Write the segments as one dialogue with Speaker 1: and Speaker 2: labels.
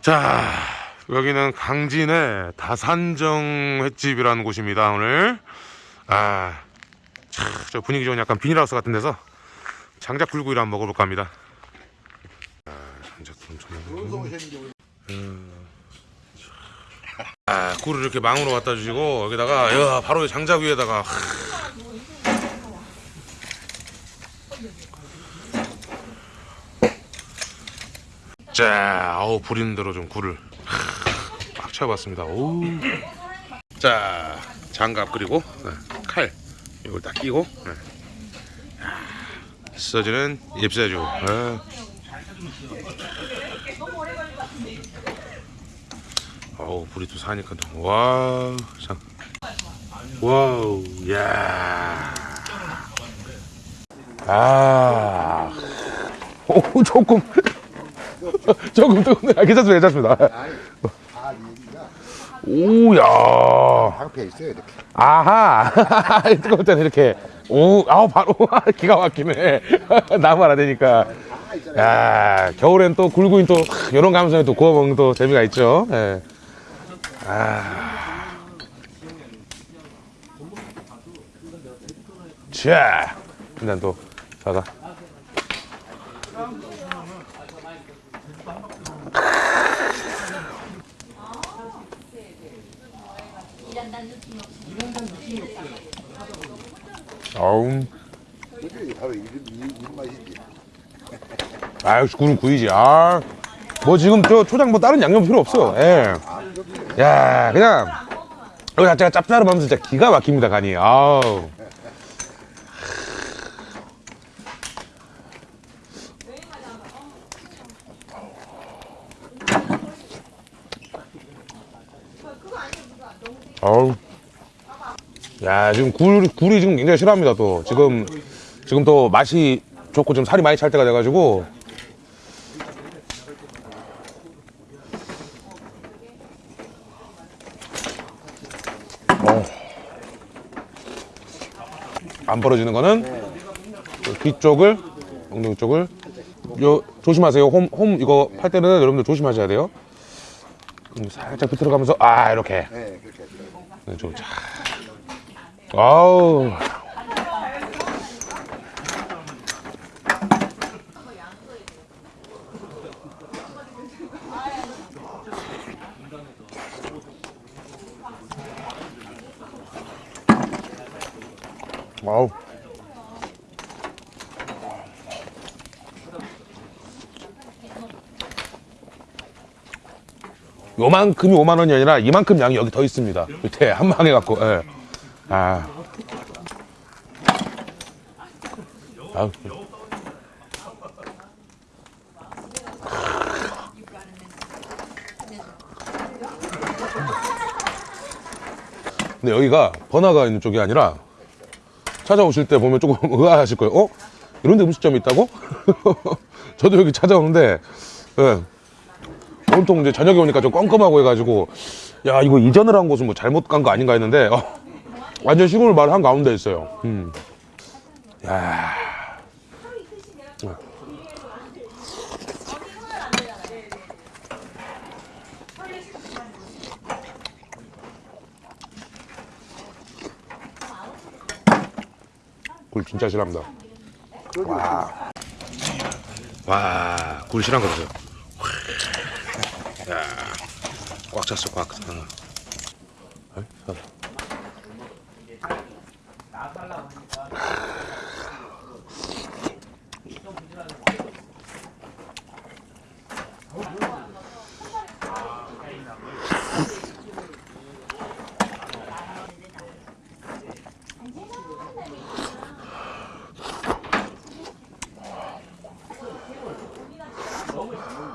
Speaker 1: 자 여기는 강진의 다산정 횟집이라는 곳입니다 오늘. 아 저 분위기 좋은 약간 비닐하우스 같은 데서 장작 굴구이를 한번 먹어볼까 합니다. 아, 장작 음. 아 굴을 이렇게 망으로 갖다 주시고 여기다가 야, 바로 장작 위에다가 자, 아우 부리는 대로 좀 굴을 막 채워봤습니다. 오. 자, 장갑 그리고 네, 칼 이걸 딱 끼고 네. 써지는 잎새주. 네. 어우 불이 또 사니까 또 와우 참 와우 야. 아. 오 조금 조금 뜨겁네. 아, 괜찮습니다, 괜찮습니다. 오야.
Speaker 2: 방패 있어요 이렇게
Speaker 1: 아하. 뜨거울 때는 이렇게. 오, 아우, 바로. 기가 막히네. 나무 하나 되니까. 야, 겨울엔 또 굴구인 또, 이런 감성에 또 구워 먹는 또 재미가 있죠. 예. 아. 자. 일단 또, 자가. 어우.
Speaker 2: 그게 바로 이런 이- 이런 맛이지
Speaker 1: 아 역시 굴은 구이지 아. 뭐 지금 저 초장 뭐 다른 양념 필요 없어 예. 야 그냥 여기 자체가 짭짤하면서 진짜 기가 막힙니다 간이 아우 어우 야 지금 굴 굴이 지금 굉장히 싫어합니다 또 지금 지금 또 맛이 좋고 좀 살이 많이 찰 때가 돼가지고 어. 안 벌어지는 거는 그 뒤쪽을 엉덩이 쪽을 요 조심하세요 홈, 홈 이거 팔 때는 여러분들 조심하셔야 돼요 음, 살짝 비틀어 가면서 아 이렇게
Speaker 2: 네.
Speaker 1: 네, 좀 자. 아우. 아우. 요만큼이 5만 원이 아니라 이만큼 양이 여기 더 있습니다. 밑에 한 방에 갖고. 예. 아. 아우. 근데 여기가 번화가 있는 쪽이 아니라 찾아오실 때 보면 조금 의아하실 거예요. 어? 이런 데 음식점이 있다고? 저도 여기 찾아오는데, 예. 온통 이제 저녁에 오니까 좀 껌껌하고 해가지고 야 이거 이전을 한 곳은 뭐 잘못 간 거 아닌가 했는데 어, 완전 시골 마을 한 가운데 있어요. 음. 야. 굴 진짜 싫어합니다. 와. 와, 굴 싫어한 거 보세요. 야, 꽉 찼어, 꽉. 어. 어이, 어.
Speaker 3: 천원 밥안좀 많이 먹잖 아.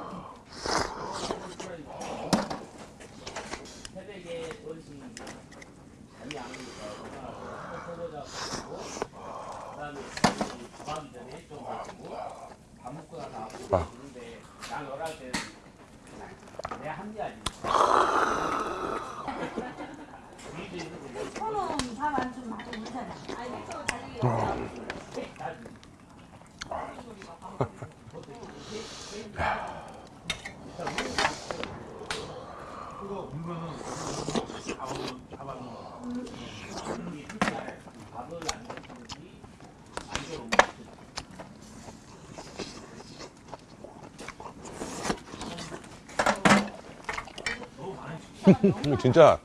Speaker 1: 음, 진짜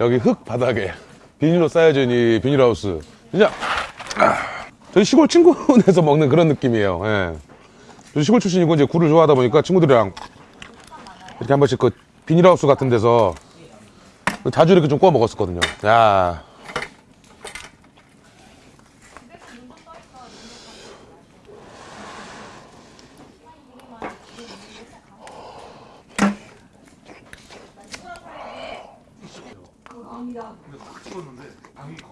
Speaker 1: 여기 흙 바닥에 비닐로 쌓여진 이 비닐하우스. 진짜. 저희 시골 친구네에서 먹는 그런 느낌이에요. 예. 저 시골 출신이고 이제 굴을 좋아하다 보니까 친구들이랑 이렇게 한 번씩 그 비닐하우스 같은 데서 자주 이렇게 좀 구워 먹었었거든요. 야.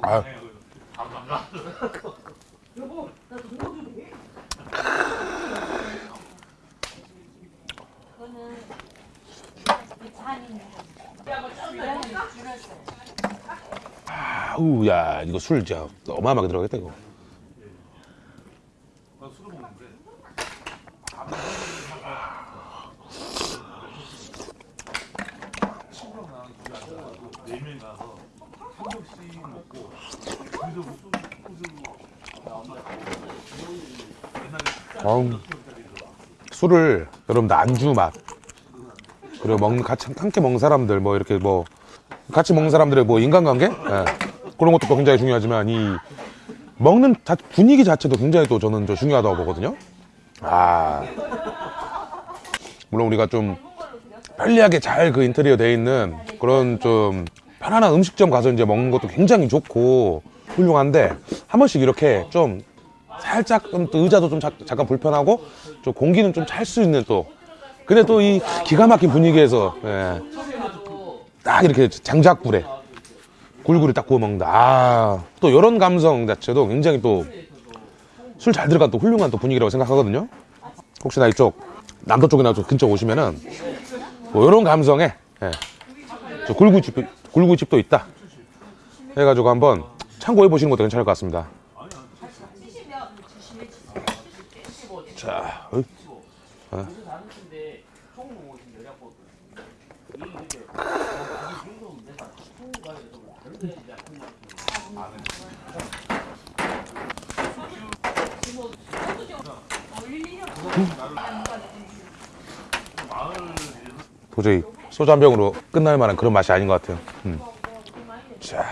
Speaker 1: 아, 아우 야 이거 술 진짜 어마어마하게 들어가겠다 이거 아우, 술을 여러분들 안주 맛 그리고 먹는 같이 함께 먹는 사람들 뭐 이렇게 뭐 같이 먹는 사람들의 뭐 인간관계 예. 그런 것도 또 굉장히 중요하지만 이 먹는 자- 분위기 자체도 굉장히 또 저는 저 중요하다고 보거든요. 아 물론 우리가 좀 편리하게 잘 그 인테리어 돼 있는 그런 좀 편안한 음식점 가서 이제 먹는 것도 굉장히 좋고 훌륭한데 한 번씩 이렇게 좀 살짝 좀또 의자도 좀 자- 잠깐 불편하고 좀 공기는 좀 찰 수 있는 또 근데 또 이 기가 막힌 분위기에서 예. 딱 이렇게 장작불에 굴굴이 딱 구워 먹는다. 아, 또 이런 감성 자체도 굉장히 또 술 잘 들어간 또 훌륭한 또 분위기라고 생각하거든요. 혹시나 이쪽 남도 쪽이나 좀 근처 오시면은 뭐 이런 감성에 예. 저 굴구집 굴구집도 있다. 해가지고 한번 참고해 보시는 것도 괜찮을 것 같습니다. 자, 어이. 도저히 소주 한 병으로 끝날 만한 그런 맛이 아닌 것 같아요. 음. 자.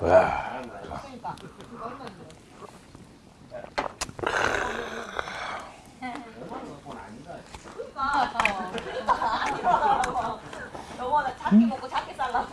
Speaker 1: 와.
Speaker 3: 영원아 작게 먹고 작게 잘라.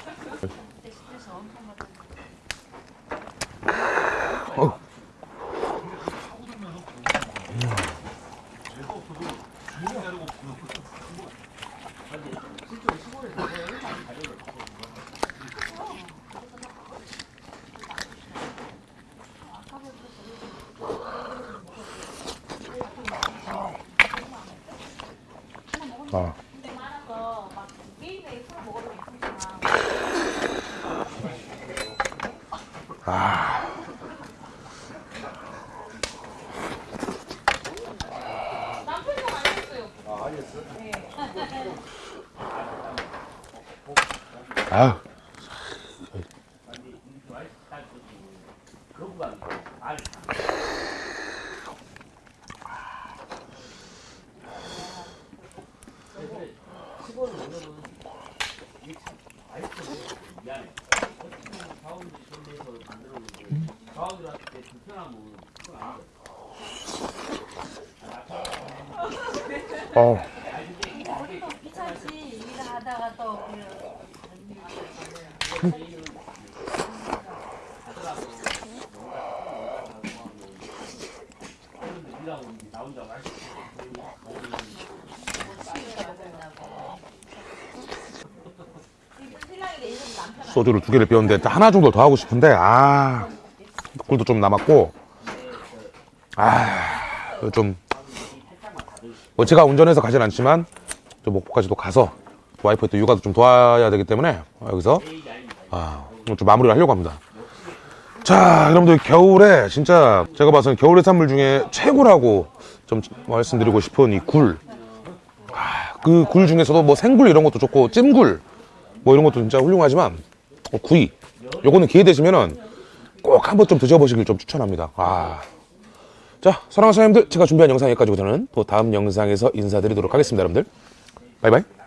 Speaker 1: 아.
Speaker 3: 근데 많아서 막 게임에 술 먹어도 괜찮아. 남편이 아니었어요.
Speaker 1: 아. 어. 소주를 두 개를 비웠는데 딱 하나 정도 더 하고 싶은데 아 꿀도 좀 남았고 아좀 뭐 제가 운전해서 가진 않지만 좀 목포까지도 가서 와이프 또 육아도 좀 도와야 되기 때문에 여기서 아, 좀 마무리를 하려고 합니다. 자, 여러분들 겨울에 진짜 제가 봐서는 겨울 해산물 중에 최고라고 좀 말씀드리고 싶은 이 굴. 아, 그굴 중에서도 뭐 생굴 이런 것도 좋고 찜굴 뭐 이런 것도 진짜 훌륭하지만 어, 구이 요거는 기회 되시면은 꼭 한번 좀 드셔보시길 좀 추천합니다. 아 자, 사랑하는 사장님들, 제가 준비한 영상 여기까지고 저는 또 다음 영상에서 인사드리도록 하겠습니다, 여러분들. 바이바이.